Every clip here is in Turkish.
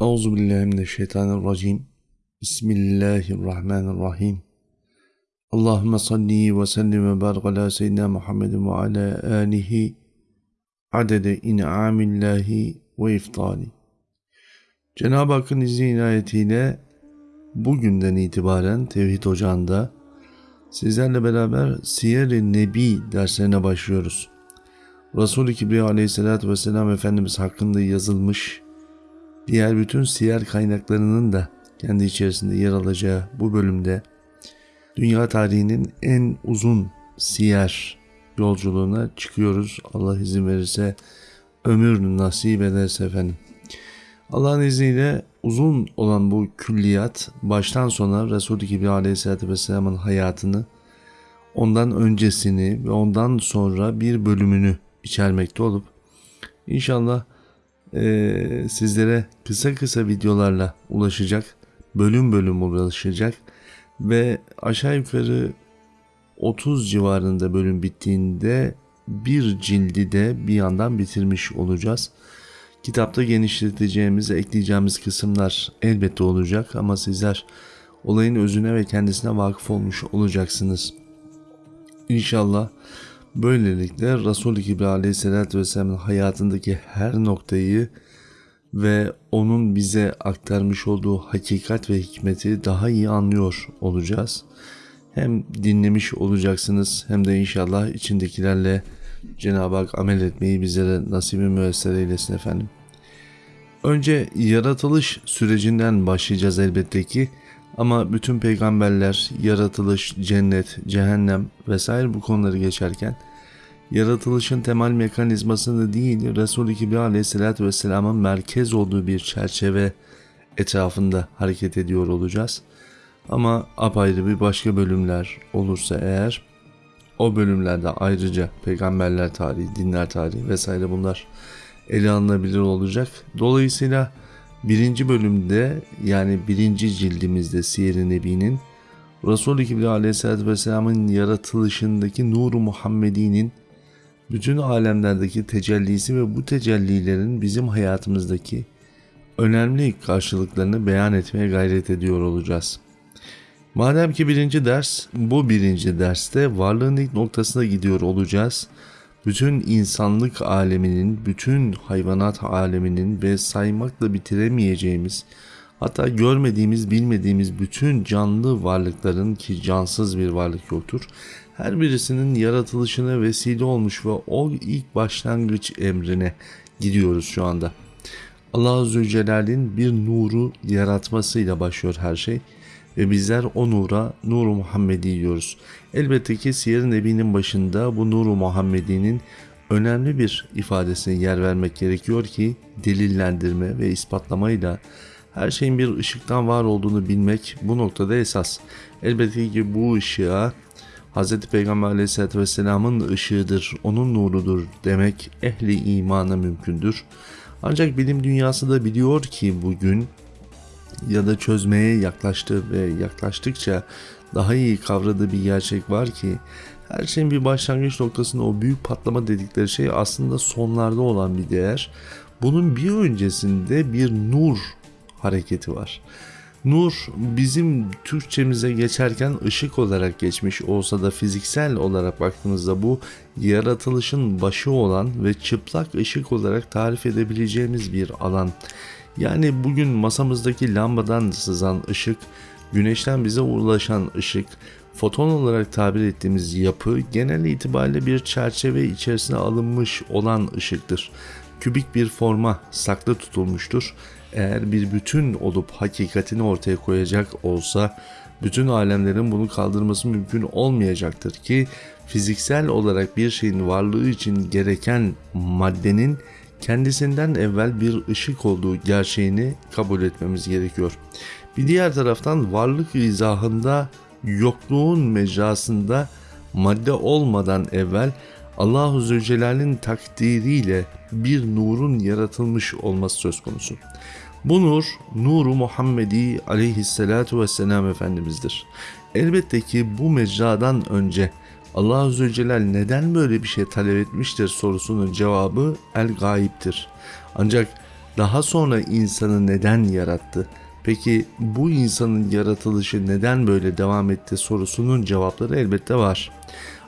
Euzu billahi mineşşeytanirracim. Bismillahirrahmanirrahim. Allahumme salli ve sellim ve barik ala seyyidina Muhammedin ve ala alihi adede in'amillahi ve iftali. Cenab-ı Hakk'ın izni inayetiyle bugünden itibaren Tevhid Ocağı'nda sizlerle beraber Siyer-i Nebi derslerine başlıyoruz. Resul-i Kibriya aleyhissalatü vesselam Efendimiz hakkında yazılmış diğer bütün siyer kaynaklarının da kendi içerisinde yer alacağı bu bölümde dünya tarihinin en uzun siyer yolculuğuna çıkıyoruz. Allah izin verirse ömür nasip ederse efendim. Allah'ın izniyle uzun olan bu külliyat baştan sona Resulü gibi Aleyhisselatü Vesselam'ın hayatını, ondan öncesini ve ondan sonra bir bölümünü içermekte olup inşallah e, sizlere kısa kısa videolarla ulaşacak, bölüm bölüm ulaşacak ve aşağı yukarı 30 civarında bölüm bittiğinde bir cildi de bir yandan bitirmiş olacağız. Kitapta genişleteceğimiz, ekleyeceğimiz kısımlar elbette olacak ama sizler olayın özüne ve kendisine vakıf olmuş olacaksınız. İnşallah böylelikle Resul-i Kibri aleyhissalatü vesselamın hayatındaki her noktayı ve onun bize aktarmış olduğu hakikat ve hikmeti daha iyi anlıyor olacağız. Hem dinlemiş olacaksınız hem de inşallah içindekilerle Cenab-ı Hak amel etmeyi bizlere nasibi müessere eylesin efendim. Önce yaratılış sürecinden başlayacağız elbette ki ama bütün peygamberler yaratılış, cennet, cehennem vesaire bu konuları geçerken yaratılışın temel mekanizmasını değil Resul-i Kibri aleyhissalatü vesselamın merkez olduğu bir çerçeve etrafında hareket ediyor olacağız. Ama apayrı bir başka bölümler olursa eğer o bölümlerde ayrıca peygamberler tarihi, dinler tarihi vesaire bunlar ele alınabilir olacak. Dolayısıyla birinci bölümde yani birinci cildimizde Siyer-i Nebi'nin Resul-i Kibri Aleyhisselatü Vesselam'ın yaratılışındaki Nur-u Muhammedi'nin bütün alemlerdeki tecellisi ve bu tecellilerin bizim hayatımızdaki önemli karşılıklarını beyan etmeye gayret ediyor olacağız. Madem ki birinci ders, bu birinci derste varlığın ilk noktasına gidiyor olacağız bütün insanlık aleminin, bütün hayvanat aleminin ve saymakla bitiremeyeceğimiz, hatta görmediğimiz, bilmediğimiz bütün canlı varlıkların ki cansız bir varlık yoktur. Her birisinin yaratılışına vesile olmuş ve o ilk başlangıç emrine gidiyoruz şu anda. Allah Azze ve Celle'nin bir nuru yaratmasıyla başlıyor her şey ve bizler o nura Nur-u Muhammedi diyoruz. Elbette ki Siyer-i Nebi'nin başında bu Nur-u Muhammedi'nin önemli bir ifadesine yer vermek gerekiyor ki delillendirme ve ispatlamayla her şeyin bir ışıktan var olduğunu bilmek bu noktada esas. Elbette ki bu ışığa Hz. Peygamber aleyhissalatü vesselamın ışığıdır, onun nurudur demek ehli imana mümkündür. Ancak bilim dünyası da biliyor ki bugün ya da çözmeye yaklaştı ve yaklaştıkça daha iyi kavradığı bir gerçek var ki her şeyin bir başlangıç noktasında o büyük patlama dedikleri şey aslında sonlarda olan bir değer. Bunun bir öncesinde bir nur hareketi var. Nur bizim Türkçemize geçerken ışık olarak geçmiş olsa da fiziksel olarak baktığımızda bu yaratılışın başı olan ve çıplak ışık olarak tarif edebileceğimiz bir alan. Yani bugün masamızdaki lambadan sızan ışık, güneşten bize ulaşan ışık, foton olarak tabir ettiğimiz yapı genel itibariyle bir çerçeve içerisine alınmış olan ışıktır. Kübik bir forma saklı tutulmuştur. Eğer bir bütün olup hakikatini ortaya koyacak olsa bütün alemlerin bunu kaldırması mümkün olmayacaktır ki fiziksel olarak bir şeyin varlığı için gereken maddenin kendisinden evvel bir ışık olduğu gerçeğini kabul etmemiz gerekiyor. Bir diğer taraftan varlık izahında yokluğun mecrasında madde olmadan evvel Allahu Zülcelal'in takdiriyle bir nurun yaratılmış olması söz konusu. Bu nur, nuru Muhammedi aleyhissalatu vesselam Efendimiz'dir. Elbette ki bu mecradan önce Allah Azze ve Celle neden böyle bir şey talep etmiştir sorusunun cevabı el gayiptir. Ancak Daha sonra insanı neden yarattı? Peki bu insanın yaratılışı neden böyle devam etti sorusunun cevapları elbette var.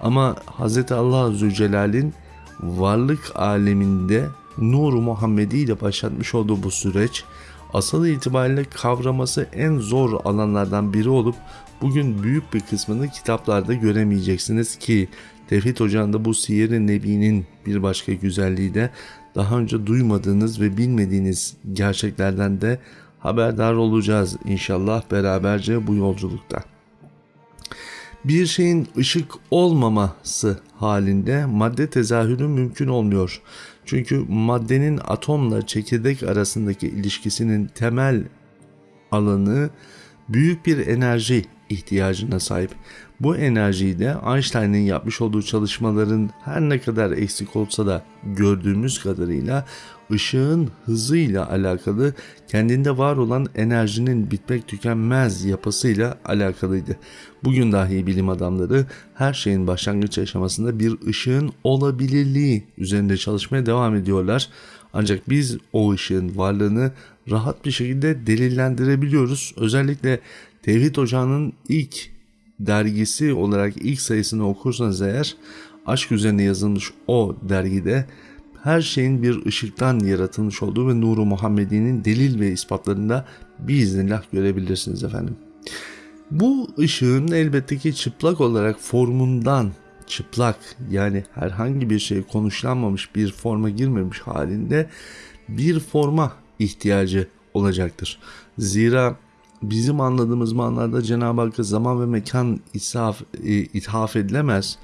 Ama Hz. Allah Azze Celal'in varlık aleminde Nur-u Muhammedi ile başlatmış olduğu bu süreç asıl itibariyle kavraması en zor alanlardan biri olup bugün büyük bir kısmını kitaplarda göremeyeceksiniz ki Tevhid Ocağı'nda bu Siyer-i Nebi'nin bir başka güzelliği de daha önce duymadığınız ve bilmediğiniz gerçeklerden de haberdar olacağız inşallah beraberce bu yolculukta. Bir şeyin ışık olmaması halinde madde tezahürü mümkün olmuyor. Çünkü maddenin atomla çekirdek arasındaki ilişkisinin temel alanı büyük bir enerji ihtiyacına sahip. Bu enerjiyi de Einstein'ın yapmış olduğu çalışmaların her ne kadar eksik olsa da gördüğümüz kadarıyla ışığın hızıyla alakalı kendinde var olan enerjinin bitmek tükenmez yapısıyla alakalıydı. Bugün dahi bilim adamları her şeyin başlangıç aşamasında bir ışığın olabilirliği üzerinde çalışmaya devam ediyorlar. Ancak biz o ışığın varlığını rahat bir şekilde delillendirebiliyoruz. Özellikle Tevhid Ocağı'nın ilk dergisi olarak ilk sayısını okursanız eğer aşk üzerine yazılmış o dergide her şeyin bir ışıktan yaratılmış olduğu ve nuru Muhammedi'nin delil ve ispatlarında biiznillah görebilirsiniz efendim. Bu ışığın elbette ki çıplak olarak formundan çıplak yani herhangi bir şey konuşlanmamış bir forma girmemiş halinde bir forma ihtiyacı olacaktır. Zira bizim anladığımız manada Cenab-ı Hakk'a zaman ve mekan ishaf, e, ithaf edilemez.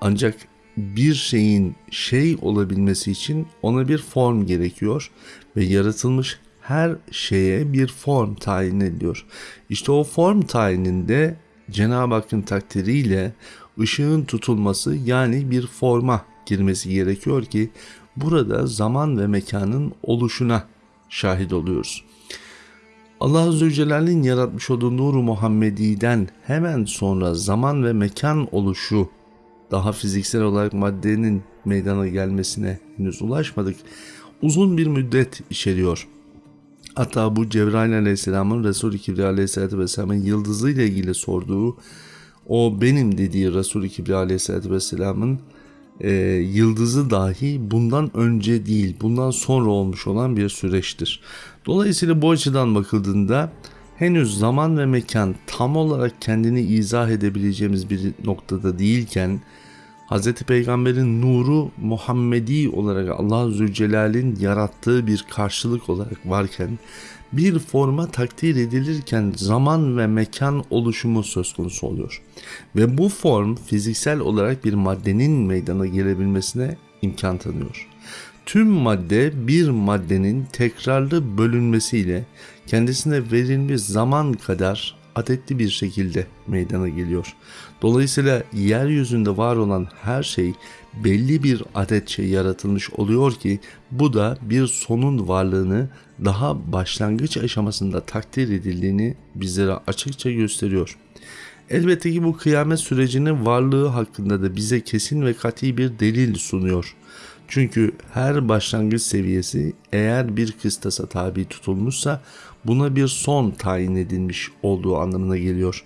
Ancak bir şeyin şey olabilmesi için ona bir form gerekiyor ve yaratılmış her şeye bir form tayin ediliyor. İşte o form tayininde Cenab-ı Hakk'ın takdiriyle ışığın tutulması yani bir forma girmesi gerekiyor ki burada zaman ve mekanın oluşuna şahit oluyoruz. Allah Azze ve Celle'nin yaratmış olduğu Nur-u Muhammedi'den hemen sonra zaman ve mekan oluşu daha fiziksel olarak maddenin meydana gelmesine henüz ulaşmadık. Uzun bir müddet içeriyor. Hatta bu Cebrail Aleyhisselam'ın Resul-i Kibriya Aleyhisselatü Vesselam'ın yıldızı ile ilgili sorduğu o benim dediği Resul-i Kibriya Aleyhisselatü Vesselam'ın e, yıldızı dahi bundan önce değil bundan sonra olmuş olan bir süreçtir. Dolayısıyla bu açıdan bakıldığında henüz zaman ve mekan tam olarak kendini izah edebileceğimiz bir noktada değilken Hz. Peygamber'in nuru Muhammedi olarak Allah Zülcelal'in yarattığı bir karşılık olarak varken bir forma takdir edilirken zaman ve mekan oluşumu söz konusu oluyor. Ve bu form fiziksel olarak bir maddenin meydana gelebilmesine imkan tanıyor. Tüm madde bir maddenin tekrarlı bölünmesiyle kendisine verilmiş zaman kadar adetli bir şekilde meydana geliyor. Dolayısıyla yeryüzünde var olan her şey belli bir adetçe yaratılmış oluyor ki bu da bir sonun varlığını daha başlangıç aşamasında takdir edildiğini bizlere açıkça gösteriyor. Elbette ki bu kıyamet sürecinin varlığı hakkında da bize kesin ve kat'i bir delil sunuyor. Çünkü her başlangıç seviyesi eğer bir kıstasa tabi tutulmuşsa buna bir son tayin edilmiş olduğu anlamına geliyor.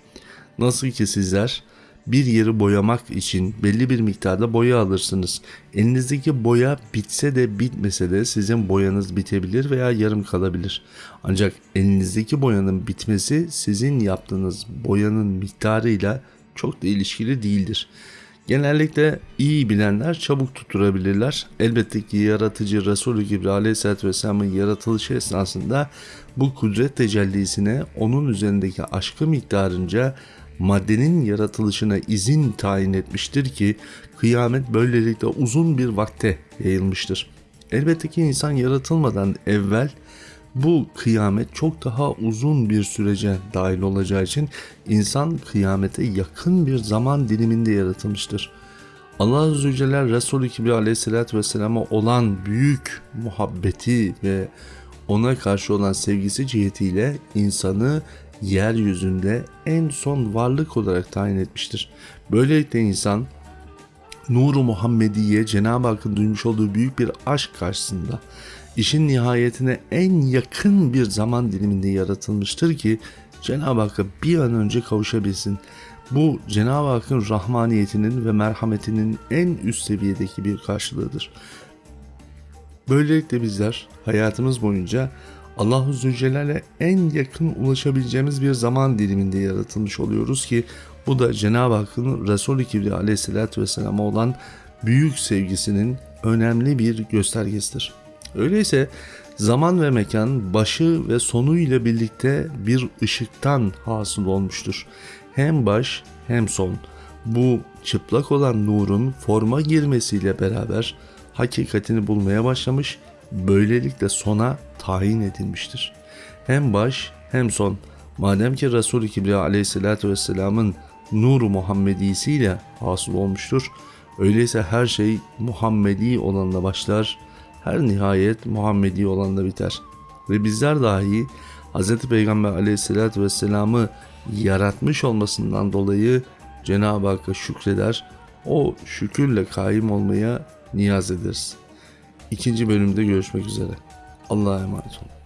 Nasıl ki sizler bir yeri boyamak için belli bir miktarda boya alırsınız. Elinizdeki boya bitse de bitmese de sizin boyanız bitebilir veya yarım kalabilir. Ancak elinizdeki boyanın bitmesi sizin yaptığınız boyanın miktarıyla çok da ilişkili değildir. Genellikle iyi bilenler çabuk tutturabilirler. Elbette ki yaratıcı Resulü gibi Aleyhisselatü Vesselam'ın yaratılışı esnasında bu kudret tecellisine onun üzerindeki aşkı miktarınca maddenin yaratılışına izin tayin etmiştir ki kıyamet böylelikle uzun bir vakte yayılmıştır. Elbette ki insan yaratılmadan evvel bu kıyamet çok daha uzun bir sürece dahil olacağı için insan kıyamete yakın bir zaman diliminde yaratılmıştır. Allah Azze ve Celle Resulü Kibri Aleyhisselatü Vesselam'a olan büyük muhabbeti ve ona karşı olan sevgisi cihetiyle insanı yeryüzünde en son varlık olarak tayin etmiştir. Böylelikle insan Nuru Muhammediye Cenab-ı Hakk'ın duymuş olduğu büyük bir aşk karşısında işin nihayetine en yakın bir zaman diliminde yaratılmıştır ki Cenab-ı Hakk'a bir an önce kavuşabilsin. Bu Cenab-ı Hakk'ın rahmaniyetinin ve merhametinin en üst seviyedeki bir karşılığıdır. Böylelikle bizler hayatımız boyunca Allahu Zülcelal'e en yakın ulaşabileceğimiz bir zaman diliminde yaratılmış oluyoruz ki bu da Cenab-ı Hakk'ın Resulü Kibriya aleyhissalatü vesselam'a olan büyük sevgisinin önemli bir göstergesidir. Öyleyse zaman ve mekan başı ve sonu ile birlikte bir ışıktan hasıl olmuştur. Hem baş hem son. Bu çıplak olan nurun forma girmesiyle beraber hakikatini bulmaya başlamış, böylelikle sona tayin edilmiştir. Hem baş hem son. Madem ki Resul-i Kibriya aleyhissalatü vesselamın nuru Muhammedisiyle hasıl olmuştur, öyleyse her şey Muhammedi olanla başlar, her nihayet Muhammedi olanla biter. Ve bizler dahi Hz. Peygamber aleyhissalatü vesselamı yaratmış olmasından dolayı Cenab-ı Hakk'a şükreder, o şükürle kaim olmaya niyaz ederiz. İkinci bölümde görüşmek üzere. Allah'a emanet olun.